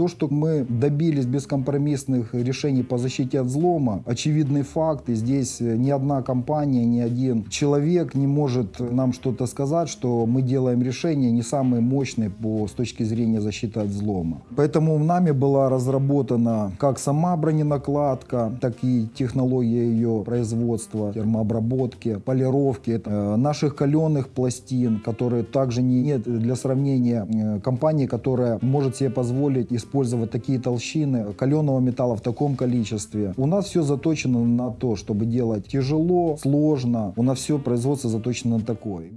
То, что мы добились бескомпромиссных решений по защите от взлома, очевидный факт. И здесь э, ни одна компания, ни один человек не может нам что-то сказать, что мы делаем решение не самые мощные по, с точки зрения защиты от взлома. Поэтому нами была разработана как сама броненакладка, так и технология ее производства, термообработки, полировки э, наших каленых пластин, которые также не, нет для сравнения э, компании, которая может себе позволить использовать такие толщины каленого металла в таком количестве. У нас все заточено на то, чтобы делать тяжело, сложно. У нас все производство заточено на такое.